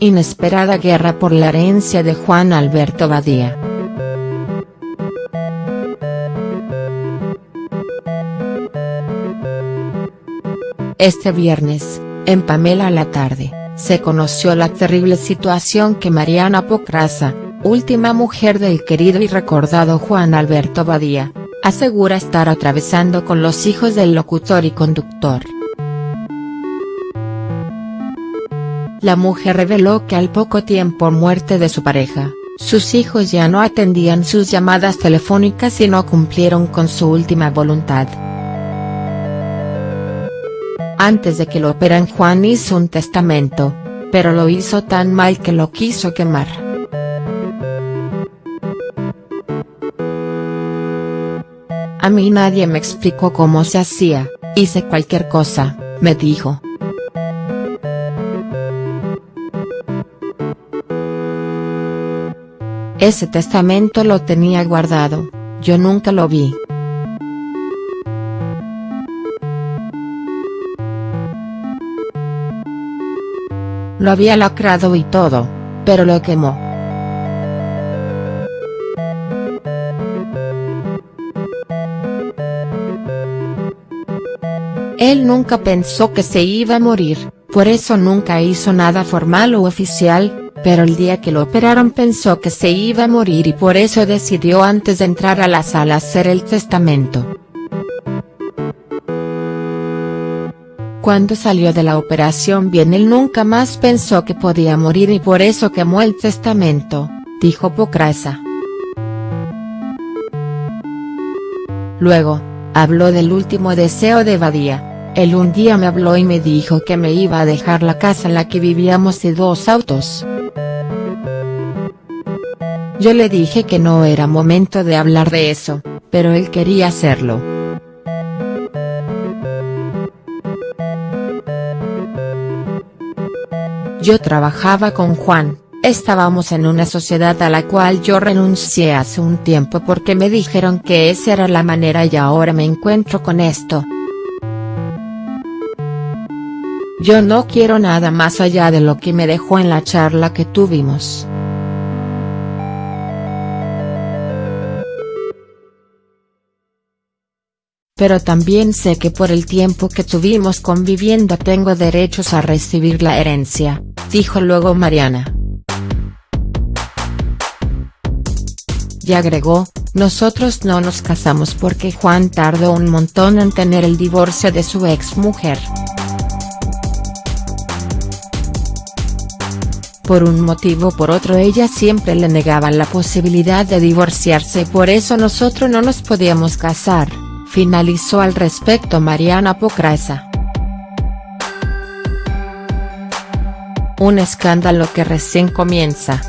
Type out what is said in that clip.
inesperada guerra por la herencia de Juan Alberto Badía. Este viernes, en Pamela a la tarde, se conoció la terrible situación que Mariana Pocraza, última mujer del querido y recordado Juan Alberto Badía, asegura estar atravesando con los hijos del locutor y conductor. La mujer reveló que al poco tiempo muerte de su pareja, sus hijos ya no atendían sus llamadas telefónicas y no cumplieron con su última voluntad. Antes de que lo operan Juan hizo un testamento, pero lo hizo tan mal que lo quiso quemar. A mí nadie me explicó cómo se hacía, hice cualquier cosa, me dijo. Ese testamento lo tenía guardado, yo nunca lo vi. Lo había lacrado y todo, pero lo quemó. Él nunca pensó que se iba a morir, por eso nunca hizo nada formal o oficial, pero el día que lo operaron pensó que se iba a morir y por eso decidió antes de entrar a la sala hacer el testamento. Cuando salió de la operación bien él nunca más pensó que podía morir y por eso quemó el testamento, dijo Pocrasa. Luego, habló del último deseo de Badía, él un día me habló y me dijo que me iba a dejar la casa en la que vivíamos y dos autos. Yo le dije que no era momento de hablar de eso, pero él quería hacerlo. Yo trabajaba con Juan, estábamos en una sociedad a la cual yo renuncié hace un tiempo porque me dijeron que esa era la manera y ahora me encuentro con esto. Yo no quiero nada más allá de lo que me dejó en la charla que tuvimos. Pero también sé que por el tiempo que tuvimos conviviendo tengo derechos a recibir la herencia, dijo luego Mariana. Y agregó, nosotros no nos casamos porque Juan tardó un montón en tener el divorcio de su ex mujer. Por un motivo o por otro ella siempre le negaba la posibilidad de divorciarse y por eso nosotros no nos podíamos casar finalizó al respecto Mariana Pocraza. Un escándalo que recién comienza.